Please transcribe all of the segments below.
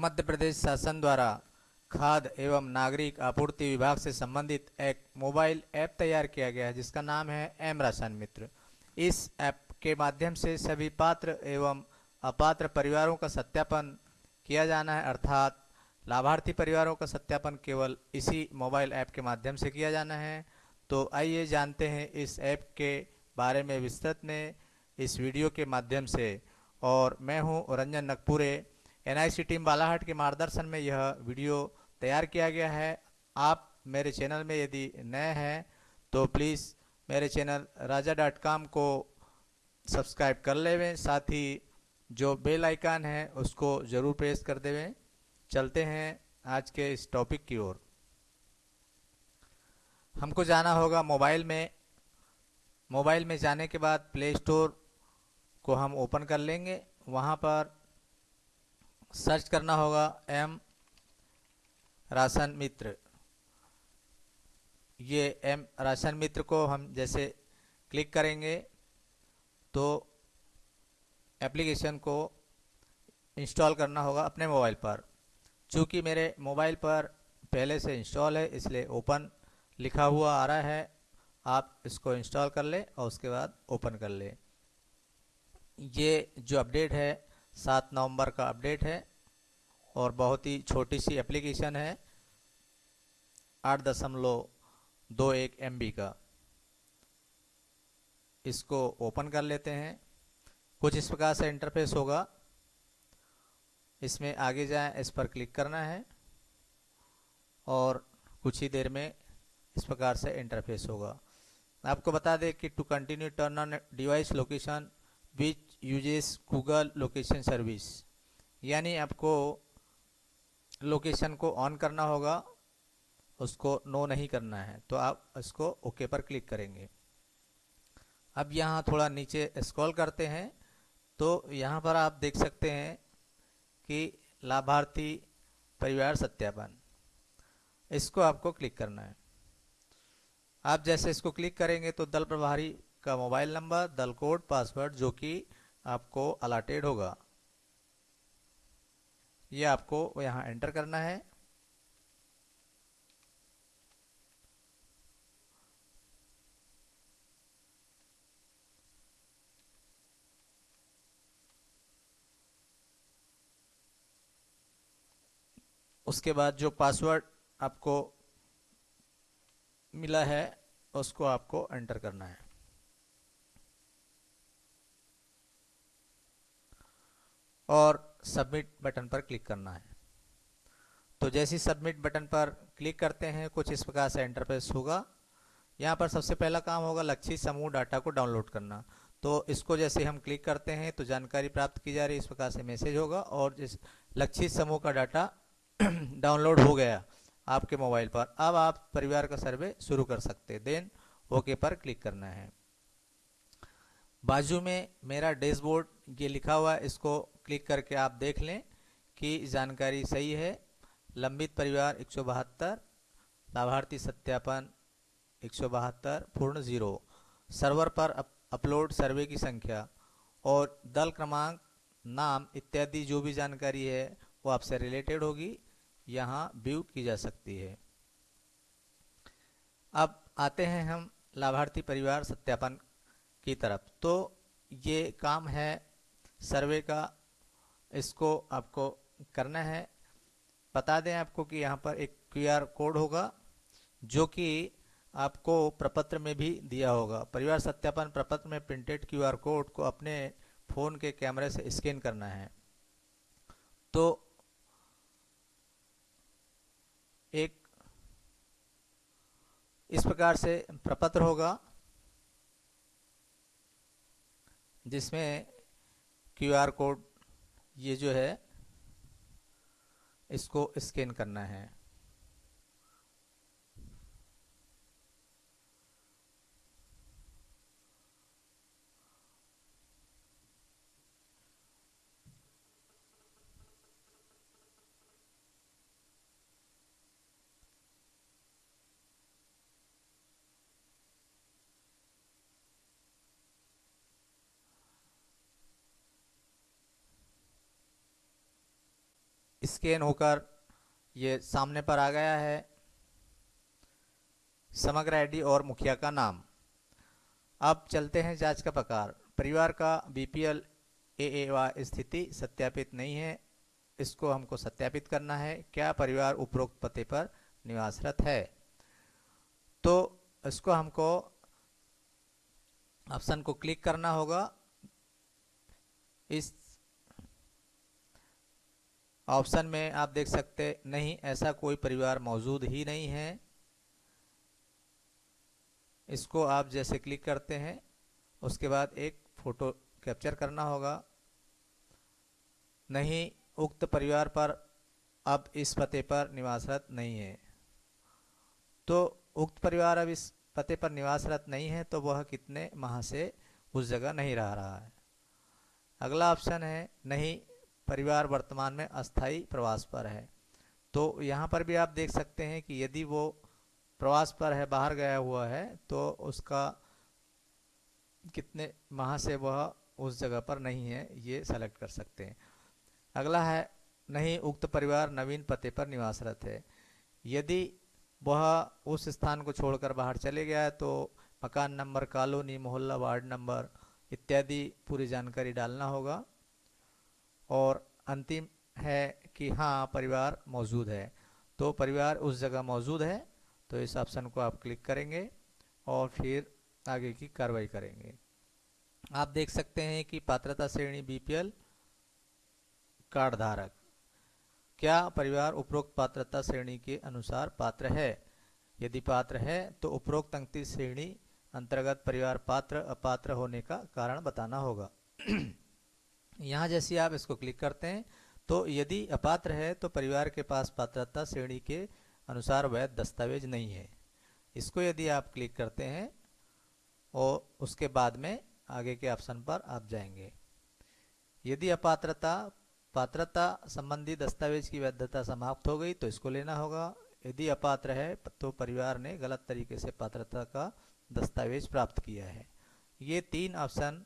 मध्य प्रदेश शासन द्वारा खाद एवं नागरिक आपूर्ति विभाग से संबंधित एक मोबाइल ऐप तैयार किया गया है, जिसका नाम है एम राशन मित्र। इस ऐप के माध्यम से सभी पात्र एवं अपात्र परिवारों का सत्यापन किया जाना है, अर्थात लाभार्थी परिवारों का सत्यापन केवल इसी मोबाइल ऐप के माध्यम से किया जाना है। तो आइए जानते हैं इस ऐप के बारे में विस्तृत में इस वीडियो के माध्यम से। और मैं हूँ रंजन नकपुरे एनआईसी टीम बालाहाट के मार्गदर्शन में यह वीडियो तैयार किया गया है। आप मेरे चैनल में यदि नए हैं तो प्लीज़ मेरे चैनल राजा डॉट कॉम को सब्सक्राइब कर लेवें। साथ ही जो बेल आइकन है, उसको ज़रूर प्रेस कर देवें। चलते हैं आज के इस टॉपिक की ओर। हमको जाना होगा मोबाइल में। मोबाइल में जाने के बाद प्ले स्टोर को हम ओपन कर लेंगे। वहाँ पर सर्च करना होगा एम राशन मित्र। ये एम राशन मित्र को हम जैसे क्लिक करेंगे तो एप्लीकेशन को इंस्टॉल करना होगा अपने मोबाइल पर। चूँकि मेरे मोबाइल पर पहले से इंस्टॉल है, इसलिए ओपन लिखा हुआ आ रहा है, आप इसको इंस्टॉल कर लें और उसके बाद ओपन कर लें। ये जो अपडेट है सात नवंबर का अपडेट है और बहुत ही छोटी सी एप्लीकेशन है आठ दशमलव दो एक एम का। इसको ओपन कर लेते हैं। कुछ इस प्रकार से इंटरफेस होगा। इसमें आगे जाएँ, इस पर क्लिक करना है और कुछ ही देर में इस प्रकार से इंटरफेस होगा। आपको बता दें कि to continue turn on device location which uses Google location service यानी आपको लोकेशन को ऑन करना होगा, उसको नो नहीं करना है तो आप इसको ओके पर क्लिक करेंगे। अब यहाँ थोड़ा नीचे स्क्रॉल करते हैं तो यहाँ पर आप देख सकते हैं कि लाभार्थी परिवार सत्यापन। इसको आपको क्लिक करना है। आप जैसे इसको क्लिक करेंगे तो दल प्रभारी का मोबाइल नंबर दल कोड पासवर्ड जो कि आपको अलाटेड होगा। ये आपको यहाँ एंटर करना है। उसके बाद जो पासवर्ड आपको मिला है, उसको आपको एंटर करना है। और सबमिट बटन पर क्लिक करना है। तो जैसे ही सबमिट बटन पर क्लिक करते हैं, कुछ इस प्रकार से इंटरफेस होगा। यहाँ पर सबसे पहला काम होगा लक्षित समूह डाटा को डाउनलोड करना। तो इसको जैसे हम क्लिक करते हैं तो जानकारी प्राप्त की जा रही है, इस प्रकार से मैसेज होगा और जिस लक्षित समूह का डाटा डाउनलोड हो गया आपके मोबाइल पर, अब आप परिवार का सर्वे शुरू कर सकते हैं। देन ओके पर क्लिक करना है। बाजू में मेरा डैशबोर्ड ये लिखा हुआ है इसको क्लिक करके आप देख लें कि जानकारी सही है। लंबित परिवार एक सौ बहत्तर लाभार्थी सत्यापन एक सौ बहत्तर पूर्ण ज़ीरो। सर्वर पर अप, अपलोड सर्वे की संख्या और दल क्रमांक नाम इत्यादि जो भी जानकारी है वो आपसे रिलेटेड होगी। यहाँ व्यू की जा सकती है। अब आते हैं हम लाभार्थी परिवार सत्यापन की तरफ़। तो ये काम है सर्वे का इसको आपको करना है। बता दें आपको कि यहाँ पर एक क्यूआर कोड होगा, जो कि आपको प्रपत्र में भी दिया होगा। परिवार सत्यापन प्रपत्र में प्रिंटेड क्यूआर कोड को अपने फ़ोन के कैमरे से स्कैन करना है। तो एक इस प्रकार से प्रपत्र होगा, जिसमें क्यूआर कोड ये जो है इसको स्कैन करना है। स्कैन होकर ये सामने पर आ गया है। समग्र आईडी और मुखिया का नाम। अब चलते हैं जाँच का प्रकार। परिवार का बीपीएल ए स्थिति सत्यापित नहीं है। इसको हमको सत्यापित करना है। क्या परिवार उपरोक्त पते पर निवासरत है? तो इसको हमको ऑप्शन को क्लिक करना होगा। इस ऑप्शन में आप देख सकते, नहीं, ऐसा कोई परिवार मौजूद ही नहीं है। इसको आप जैसे क्लिक करते हैं, उसके बाद एक फ़ोटो कैप्चर करना होगा। नहीं, उक्त परिवार पर अब इस पते पर निवासरत नहीं है। तो उक्त परिवार अब इस पते पर निवासरत नहीं है तो वह कितने माह से उस जगह नहीं रह रहा है। अगला ऑप्शन है, नहीं परिवार वर्तमान में अस्थाई प्रवास पर है। तो यहाँ पर भी आप देख सकते हैं कि यदि वो प्रवास पर है, बाहर गया हुआ है तो उसका कितने माह से वह उस जगह पर नहीं है, ये सेलेक्ट कर सकते हैं। अगला है, नहीं, उक्त परिवार नवीन पते पर निवासरत है। यदि वह उस स्थान को छोड़कर बाहर चले गया है तो मकान नंबर, कॉलोनी, मोहल्ला, वार्ड नंबर इत्यादि पूरी जानकारी डालना होगा। और अंतिम है कि हाँ परिवार मौजूद है। तो परिवार उस जगह मौजूद है तो इस ऑप्शन को आप क्लिक करेंगे और फिर आगे की कार्रवाई करेंगे। आप देख सकते हैं कि पात्रता श्रेणी बीपीएल कार्ड धारक क्या परिवार उपरोक्त पात्रता श्रेणी के अनुसार पात्र है? यदि पात्र है तो उपरोक्त अंकित श्रेणी अंतर्गत परिवार पात्र अपात्र होने का कारण बताना होगा। यहाँ जैसे आप इसको क्लिक करते हैं तो यदि अपात्र है तो परिवार के पास पात्रता श्रेणी के अनुसार वैध दस्तावेज़ नहीं है। इसको यदि आप क्लिक करते हैं, और उसके बाद में आगे के ऑप्शन पर आप जाएँगे। यदि अपात्रता, पात्रता संबंधी दस्तावेज़ की वैधता समाप्त हो गई तो इसको लेना होगा। यदि अपात्र है तो परिवार ने गलत तरीके से पात्रता का दस्तावेज़ प्राप्त किया है। ये तीन ऑप्शन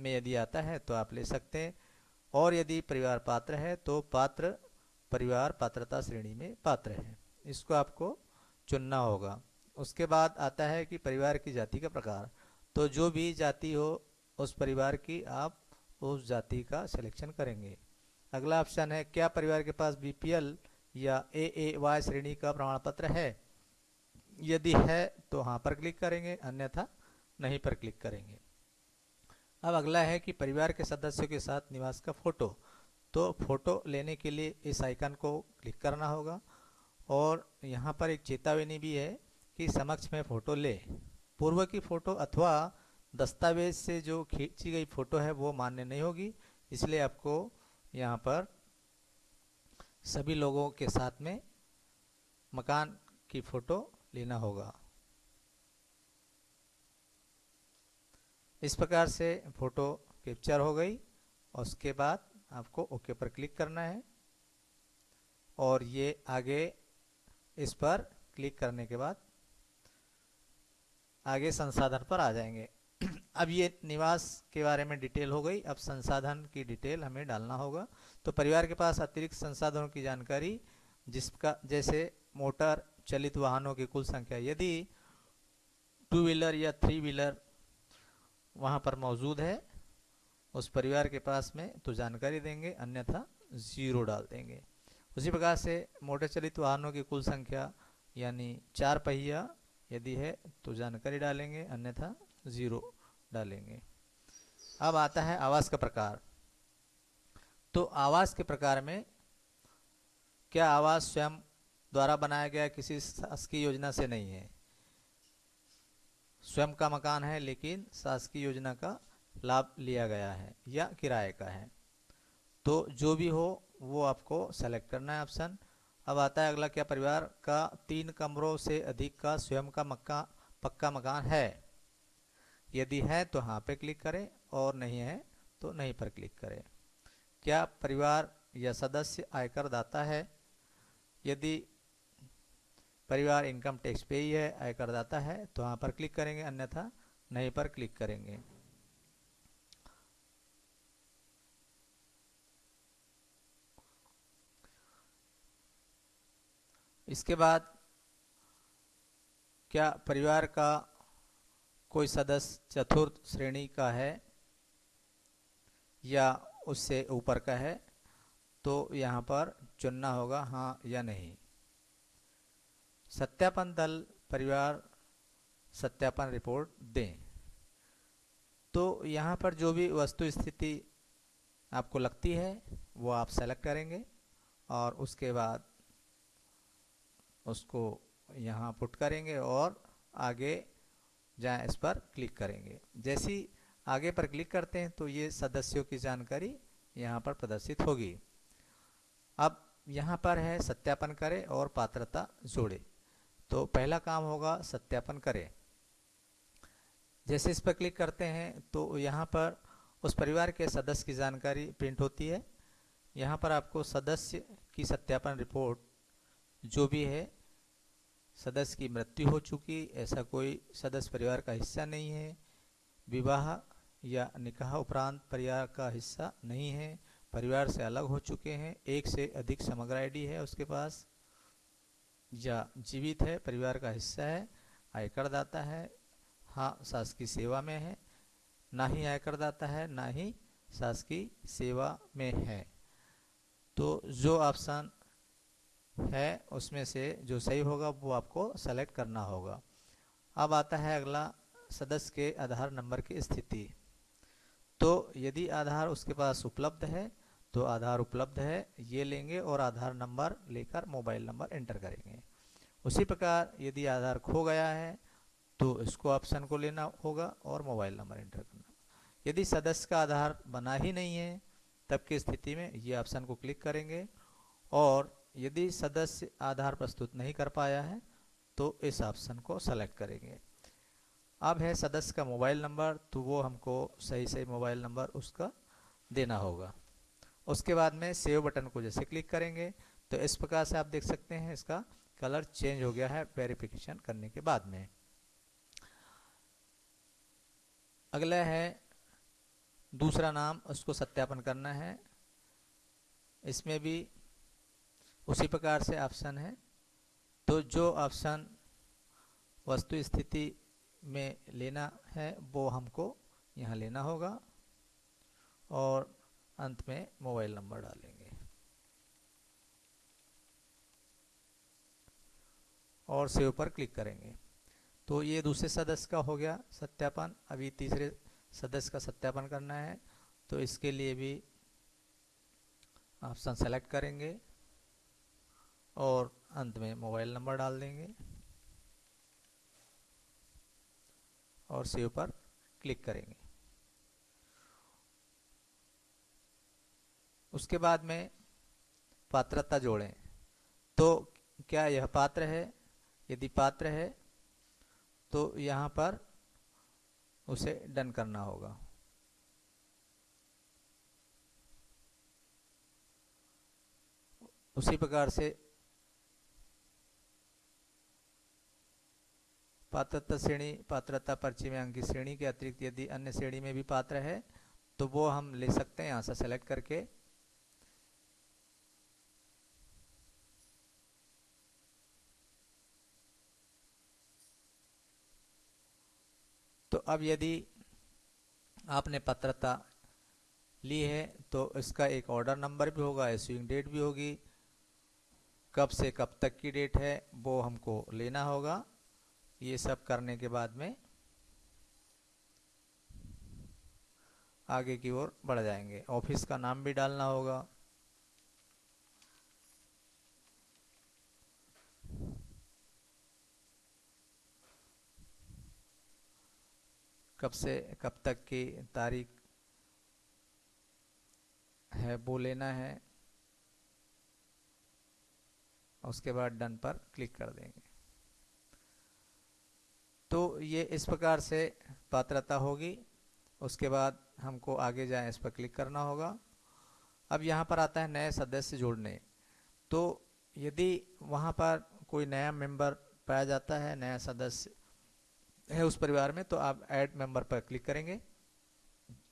में यदि आता है तो आप ले सकते हैं। और यदि परिवार पात्र है तो पात्र, परिवार पात्रता श्रेणी में पात्र है। इसको आपको चुनना होगा। उसके बाद आता है कि परिवार की जाति का प्रकार। तो जो भी जाति हो, उस परिवार की आप उस जाति का सिलेक्शन करेंगे। अगला ऑप्शन है, क्या परिवार के पास बीपीएल या ए ए वाई श्रेणी का प्रमाण पत्र है? यदि है तो हाँ पर क्लिक करेंगे। अन्यथा, नहीं पर क्लिक करेंगे। अब अगला है कि परिवार के सदस्यों के साथ निवास का फ़ोटो। तो फ़ोटो लेने के लिए इस आइकन को क्लिक करना होगा और यहाँ पर एक चेतावनी भी है कि समक्ष में फ़ोटो ले। पूर्व की फ़ोटो अथवा दस्तावेज़ से जो खींची गई फ़ोटो है वो मान्य नहीं होगी, इसलिए आपको यहाँ पर सभी लोगों के साथ में मकान की फ़ोटो लेना होगा। इस प्रकार से फ़ोटो कैप्चर हो गई, और उसके बाद आपको ओके पर क्लिक करना है। और ये आगे इस पर क्लिक करने के बाद आगे संसाधन पर आ जाएँगे। अब ये निवास के बारे में डिटेल हो गई। अब संसाधन की डिटेल हमें डालना होगा। तो परिवार के पास अतिरिक्त संसाधनों की जानकारी जिसका जैसे मोटर, चलित वाहनों की कुल संख्या। यदि टू व्हीलर या थ्री व्हीलर वहाँ पर मौजूद है, उस परिवार के पास में तो जानकारी देंगे, अन्यथा ज़ीरो डाल देंगे। उसी प्रकार से मोटर चलित वाहनों की कुल संख्या, यानी चार पहिया यदि है तो जानकारी डालेंगे, अन्यथा ज़ीरो डालेंगे। अब आता है आवास का प्रकार। तो आवास के प्रकार में क्या आवास स्वयं द्वारा बनाया गया किसी शासकीय योजना से नहीं है? स्वयं का मकान है, लेकिन शासकीय योजना का लाभ लिया गया है या किराए का है। तो जो भी हो, वो आपको सेलेक्ट करना है ऑप्शन अब आता है अगला, क्या परिवार का तीन कमरों से अधिक का स्वयं का मक्का, पक्का मकान है? यदि है तो हाँ पे क्लिक करें, और नहीं है तो नहीं पर क्लिक करें। क्या परिवार या सदस्य आयकर दाता है? यदि परिवार इनकम टैक्स पे ही है आयकर दाता है तो वहाँ पर क्लिक करेंगे, अन्यथा नहीं पर क्लिक करेंगे। इसके बाद क्या परिवार का कोई सदस्य चतुर्थ श्रेणी का है या उससे ऊपर का है तो यहाँ पर चुनना होगा हाँ या नहीं। सत्यापन दल परिवार सत्यापन रिपोर्ट दें। तो यहाँ पर जो भी वस्तु स्थिति आपको लगती है, वो आप सेलेक्ट करेंगे और उसके बाद उसको यहाँ पुट करेंगे और आगे जहाँ इस पर क्लिक करेंगे। जैसी आगे पर क्लिक करते हैं तो ये सदस्यों की जानकारी यहाँ पर प्रदर्शित होगी। अब यहाँ पर है, सत्यापन करें और पात्रता जोड़े। तो पहला काम होगा सत्यापन करें। जैसे इस पर क्लिक करते हैं तो यहाँ पर उस परिवार के सदस्य की जानकारी प्रिंट होती है। यहाँ पर आपको सदस्य की सत्यापन रिपोर्ट जो भी है, सदस्य की मृत्यु हो चुकी, ऐसा कोई सदस्य परिवार का हिस्सा नहीं है, विवाह या निकाह उपरांत परिवार का हिस्सा नहीं है, परिवार से अलग हो चुके हैं, एक से अधिक समग्र आईडी है उसके पास। या जीवित है, परिवार का हिस्सा है, आयकर दाता है हाँ शासकीय सेवा में है, ना ही आयकर दाता है, ना ही शासकीय सेवा में है। तो जो ऑप्शन है, उसमें से जो सही होगा, वो आपको सेलेक्ट करना होगा। अब आता है अगला, सदस्य के आधार नंबर की स्थिति। तो यदि आधार उसके पास उपलब्ध है तो आधार उपलब्ध है, ये लेंगे और आधार नंबर लेकर मोबाइल नंबर एंटर करेंगे। उसी प्रकार यदि आधार खो गया है तो इसको ऑप्शन को लेना होगा और मोबाइल नंबर एंटर करना। यदि सदस्य का आधार बना ही नहीं है, तब की स्थिति में ये ऑप्शन को क्लिक करेंगे और यदि सदस्य आधार प्रस्तुत नहीं कर पाया है तो इस ऑप्शन को सेलेक्ट करेंगे। अब है सदस्य का मोबाइल नंबर तो वो हमको सही सही मोबाइल नंबर उसका देना होगा। उसके बाद में सेव बटन को जैसे क्लिक करेंगे तो इस प्रकार से आप देख सकते हैं इसका कलर चेंज हो गया है वेरिफिकेशन करने के बाद में। अगला है, दूसरा नाम, उसको सत्यापन करना है। इसमें भी उसी प्रकार से ऑप्शन है। तो जो ऑप्शन वस्तु स्थिति में लेना है, वो हमको यहाँ लेना होगा। और अंत में मोबाइल नंबर डालेंगे। और सेव पर क्लिक करेंगे। तो ये दूसरे सदस्य का हो गया सत्यापन। अभी तीसरे सदस्य का सत्यापन करना है। तो इसके लिए भी ऑप्शन सेलेक्ट करेंगे और अंत में मोबाइल नंबर डाल देंगे। और सेव पर क्लिक करेंगे। उसके बाद में पात्रता जोड़ें। तो क्या यह पात्र है? यदि पात्र है तो यहाँ पर उसे डन करना होगा। उसी प्रकार से पात्रता श्रेणी, पात्रता पर्ची में अंकित श्रेणी के अतिरिक्त यदि अन्य श्रेणी में भी पात्र है तो वो हम ले सकते हैं यहाँ से सेलेक्ट करके। अब यदि आपने पत्रता ली है तो इसका एक ऑर्डर नंबर भी होगा इश्यूइंग डेट भी होगी। कब से कब तक की डेट है, वो हमको लेना होगा। ये सब करने के बाद में आगे की ओर बढ़ जाएँगे। ऑफ़िस का नाम भी डालना होगा। कब से, कब तक की तारीख है, वो लेना है। उसके बाद डन पर क्लिक कर देंगे। तो ये इस प्रकार से पात्रता होगी। उसके बाद हमको आगे जाएँ, इस पर क्लिक करना होगा। अब यहाँ पर आता है नए सदस्य जोड़ने। तो यदि वहाँ पर कोई नया मेंबर पाया जाता है, नया सदस्य है उस परिवार में तो आप ऐड मेंबर पर क्लिक करेंगे।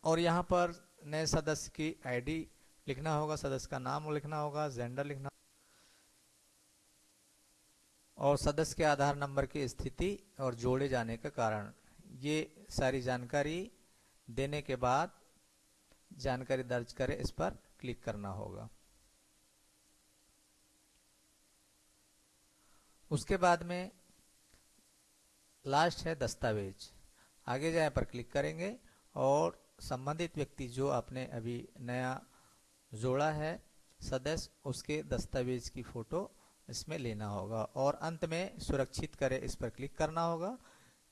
और यहाँ पर नए सदस्य की आईडी लिखना होगा, सदस्य का नाम लिखना होगा, जेंडर लिखना और सदस्य के आधार नंबर की स्थिति और जोड़े जाने का कारण। ये सारी जानकारी देने के बाद जानकारी दर्ज करें इस पर क्लिक करना होगा। उसके बाद में लास्ट है दस्तावेज़। आगे जाए पर क्लिक करेंगे और संबंधित व्यक्ति जो आपने अभी नया जोड़ा है, सदस्य, उसके दस्तावेज़ की फ़ोटो इसमें लेना होगा और अंत में सुरक्षित करें इस पर क्लिक करना होगा।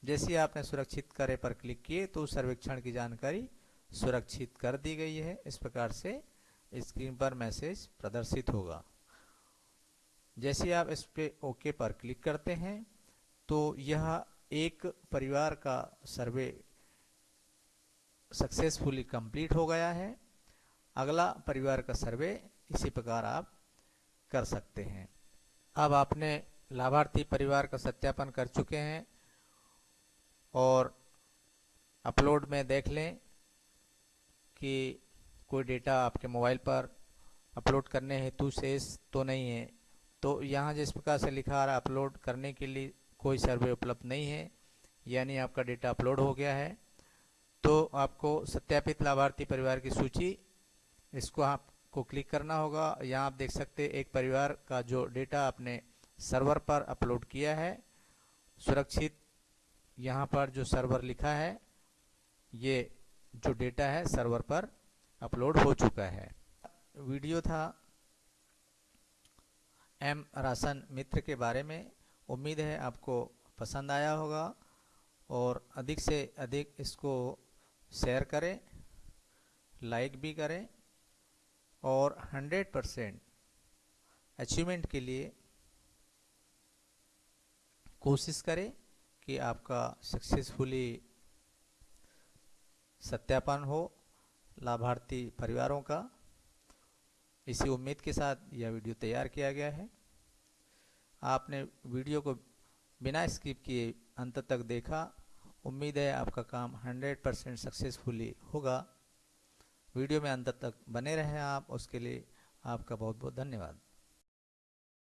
जैसे आपने सुरक्षित करे पर क्लिक किए तो सर्वेक्षण की जानकारी सुरक्षित कर दी गई है। इस प्रकार से स्क्रीन पर मैसेज प्रदर्शित होगा। जैसे आप इस पे ओके पर क्लिक करते हैं तो यह एक परिवार का सर्वे सक्सेसफुली कंप्लीट हो गया है। अगला परिवार का सर्वे, इसी प्रकार आप कर सकते हैं। अब आपने लाभार्थी परिवार का सत्यापन कर चुके हैं और अपलोड में देख लें कि कोई डेटा आपके मोबाइल पर अपलोड करने हेतु शेष तो नहीं है। तो यहाँ जिस प्रकार से लिखा आ रहा अपलोड करने के लिए कोई सर्वे उपलब्ध नहीं है, यानी आपका डेटा अपलोड हो गया है तो आपको सत्यापित लाभार्थी परिवार की सूची, इसको आपको क्लिक करना होगा। यहाँ आप देख सकते एक परिवार का जो डेटा आपने सर्वर पर अपलोड किया है, सुरक्षित यहाँ पर जो सर्वर लिखा है, ये जो डेटा है सर्वर पर अपलोड हो चुका है। वीडियो था एम राशन मित्र के बारे में। उम्मीद है आपको पसंद आया होगा और अधिक से अधिक इसको शेयर करें लाइक भी करें और 100 परसेंट अचीवमेंट के लिए कोशिश करें कि आपका सक्सेसफुली सत्यापन हो लाभार्थी परिवारों का। इसी उम्मीद के साथ यह वीडियो तैयार किया गया है। आपने वीडियो को बिना स्किप किए अंत तक देखा। उम्मीद है आपका काम 100 परसेंट सक्सेसफुली होगा। वीडियो में अंत तक बने रहें आप, उसके लिए आपका बहुत बहुत धन्यवाद।